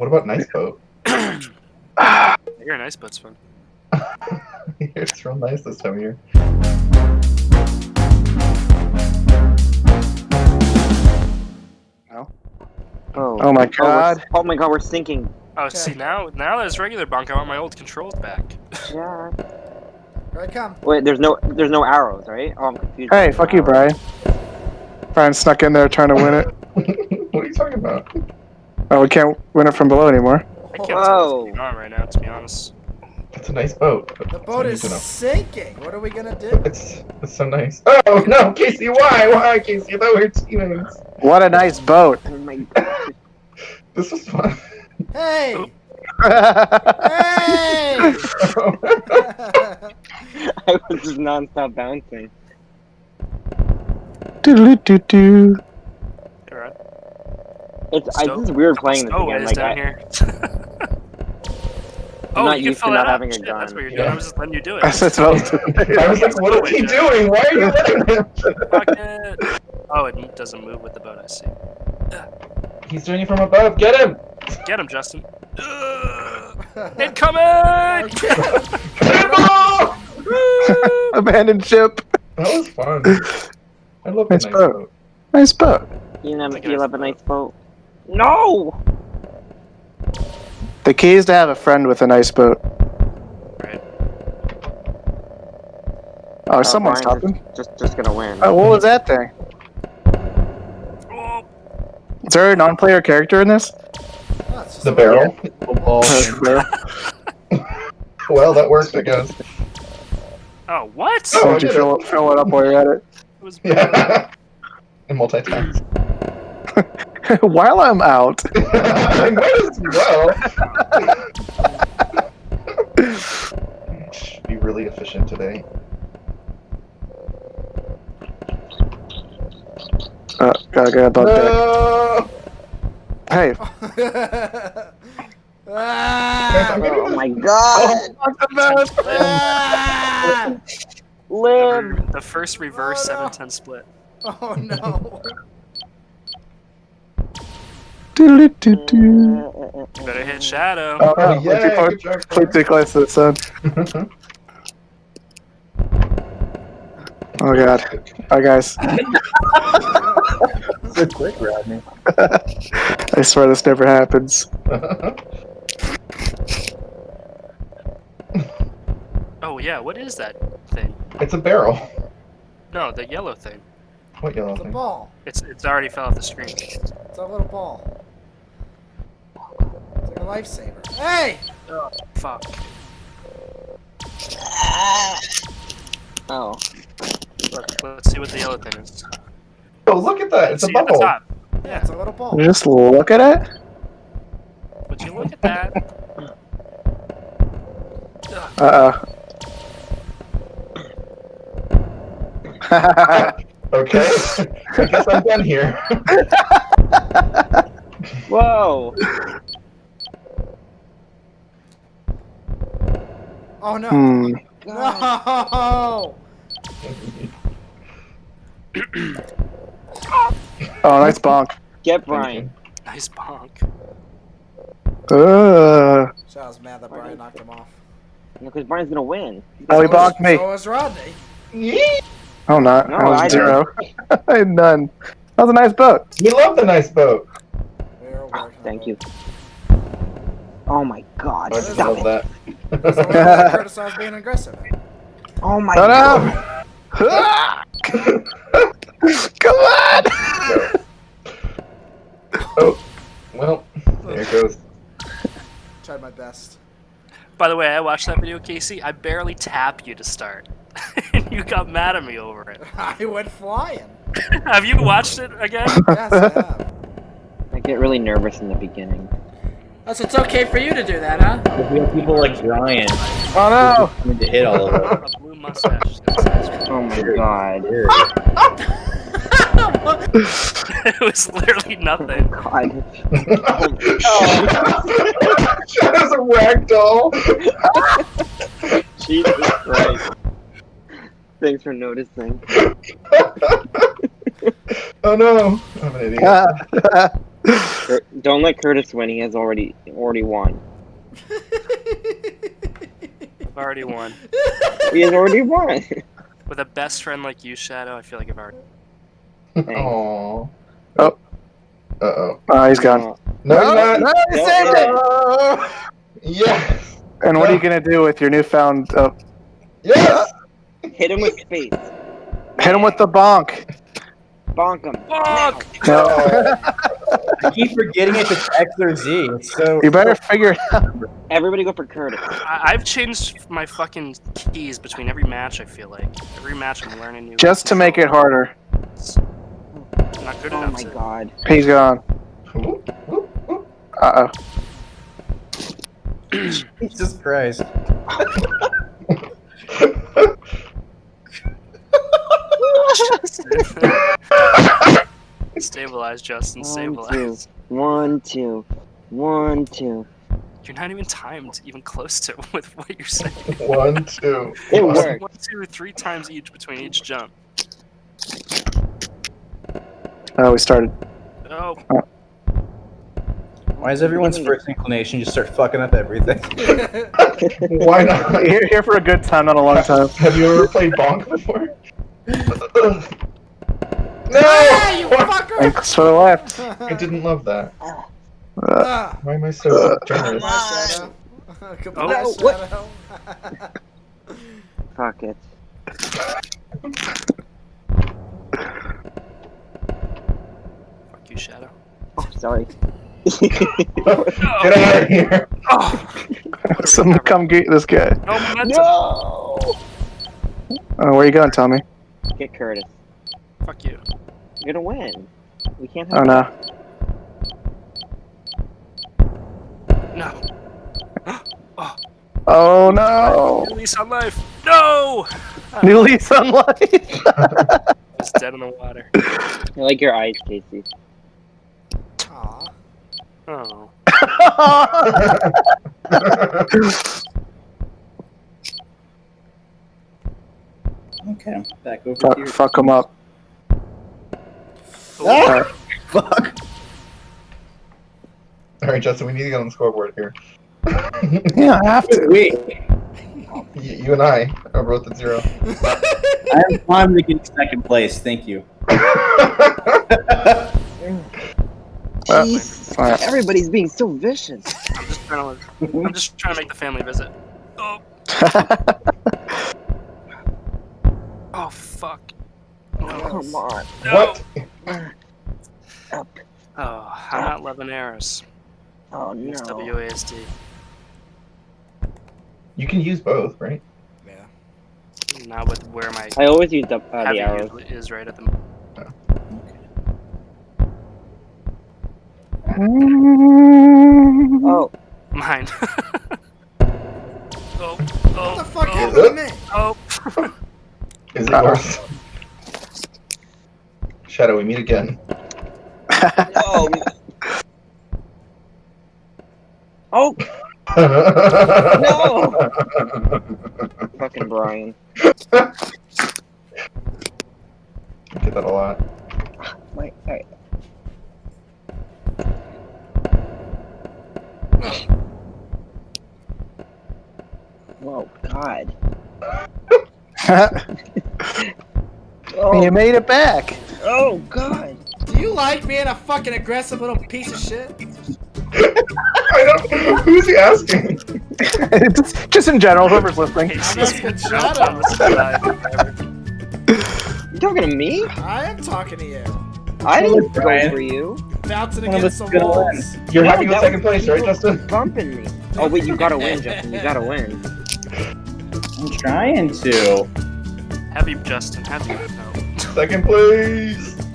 What about nice boat? You're a nice boat's fun. it's real nice this time of year. Oh. Oh my oh, God. Oh my god, we're sinking. Oh, see now now there's regular bunk. I want my old controls back. Yeah. Here I come. Wait, there's no there's no arrows, right? Oh, I'm confused. Hey, fuck you, Brian. Brian snuck in there trying to win it. what are you talking about? Oh, we can't win it from below anymore. I can't tell Whoa. what's going on right now, to be honest. It's a nice boat. The boat is need to know. sinking. What are we gonna do? It's it's so nice. Oh no, Casey, why? Why, Casey? I thought we were teammates. What a nice boat. Oh my god. This was fun. Hey! Hey! I was just non-stop bouncing. Doo-doo-doo-doo. Alright. It's I, this is weird playing this Stowaways again. Like down I, here. I'm oh, not you can used to not that up. having a Shit, That's what you're doing. Yeah. I was just letting you do it. I said so. I was like, what is he doing? Why are you letting him? Fuck it. Oh, it doesn't move with the boat. I see. He's doing it from above. Get him! Get him, Justin. Ugh. Incoming! Cannonball! Abandoned ship. That was fun. I love the Nice nice boat. boat. Nice boat. you know, Like you a have a nice nice boat. No. The key is to have a friend with a nice boat. Right. Oh, Oh, someone's Brian's stopping. Just just gonna win. Oh, what was that thing? Oh, Is there a non-player character in this? Oh, it's The a- barrel. Well, Well, that worked, I guess. oh what? Oh, Why I don't you did fill it, fill it up while you're at It was Yeah. And multitask. It? while I'm out. I might as well. Should be really efficient today. Uh, gotta get a deck. No! Hey, ah! Oh my god. Ah! Live. the first reverse Oh, no. 710 split. Oh no! You better hit Shadow. Oh, Oh, yeah, way too close- good too close to the sun. Oh god. Hi guys. So quick, Rodney. I swear this never happens. Oh yeah, what is that thing? it's a barrel. No, the yellow thing. What yellow It's a thing? ball. It's it's already fell off the screen. It's a little ball. It's like a lifesaver. Hey! Fuck. Oh. Look, let's see what the yellow thing is. Oh, look at that. It's a see at the bubble. top. Yeah, it's a little ball. Just look at it. Would you look at that? Uh oh. Okay. I guess I'm done here. Whoa. Oh no! hmm. No! Oh, nice bonk. Get Brian. Nice bonk. Uh, So I was mad that Brian knocked him off. Because Brian's gonna win. oh, he So was- bonked me. So was Rodney. Yee! Oh, not. No, I was I zero. I had none. That was a nice boat. We love the nice boat. We were working on Thank you. Oh my god. I Stop love it. that. That's the way that Curtis being aggressive. Oh my god. no! Come on! Oh, well, there it goes. Tried my best. By the way, I watched that video, Casey. I barely tap you to start, and you got mad at me over it. I went flying. have you watched it again? Yes, I have. I get really nervous in the beginning. Oh, so it's okay for you to do that, huh? If we have people like Brian Oh coming to hit all of them. A blue mustache. is gonna say Oh my god. Weird. it was literally nothing. Oh, god. Shadow's a rag doll. Jesus Christ. Thanks for noticing. oh no, I'm an idiot. no! Cur- Don't let Curtis win. He has already already won. I've already won. He has already won. With a best friend like you, Shadow, I feel like I've already. Aww. Oh. Uh oh. Oh, he's gone. No, he's not. no, he No, saved it! Yes. And what are you gonna do with your newfound? Uh, Yes. Hit him with space. hit him with the bonk. Bonk him. Fuck! No, Oh. I keep forgetting if it's X or Z. So. you better figure it out. Everybody go for Curtis. I- I've changed my fucking keys between every match. I feel like every match I'm learning new. Just to make it harder. I'm not good Oh enough. my to- god. He's gone. Uh oh. Jesus Christ. stabilize, Justin. One, Stabilize. One, two. One, two. You're not even timed, even close to with what you're saying. One, two. It one. worked. One, two, three times each between each jump. Oh, we started. Oh, Why is everyone's first inclination just start fucking up everything? Why not? Here, here for a good time, not a long time. Have you ever played Bonk before? Ah, you fucker! Thanks for the left. I didn't love that. Uh. Why am I so generous? Goodbye, Shadow. Goodbye, No, what? Fuck it. fuck you, Shadow. Oh, sorry. Get out of here! Oh, what are we Someone come get this guy. No no! Oh, where you going, Tommy? Get Curtis. Fuck you. You're gonna win. We can't Oh have. no. No. Oh oh no. Release on life. No! New lease on life. It's dead in the water. I like your eyes, Casey. Aw. Oh. Okay, back over fuck, here. fuck him up. Ah! Fuck. Alright, Justin, we need to get on the scoreboard here. Yeah, I have to. Wait, Y- you and I are both at zero. I'm fine to get second place. Thank you. Well, Jesus. alright. Everybody's being so vicious. I'm just trying to. I'm just trying to make the family visit. Oh. Oh fuck. No. come on. No. What? Up. Oh, I'm not loving errors. Oh It's no. WASD. You can use both, right? Yeah. Not with where my I always use the, uh, heavy the arrows. is right at the moment. Oh, Mine. oh, oh, What the fuck oh, happened to me? oh. Is it Uh-oh. yours? Shadow, we meet again. oh. oh, no! fucking Brian. Get that a lot. Wait, alright. Oh God. Oh, you made it back. Oh God. Do you like being a fucking aggressive little piece of shit? I don't. Who's he asking? just, just in general, whoever's listening. Casey's asking been Shadow. jumped on this. You talking to me? I am talking to you. I didn't go Brian. for you. Bouncing against us the is walls. You're No, happy with second place, right, people Justin? Bumping me. Oh wait, you gotta win, Justin. You gotta win. I'm trying to. Heavy Justin, heavy. No. Second place.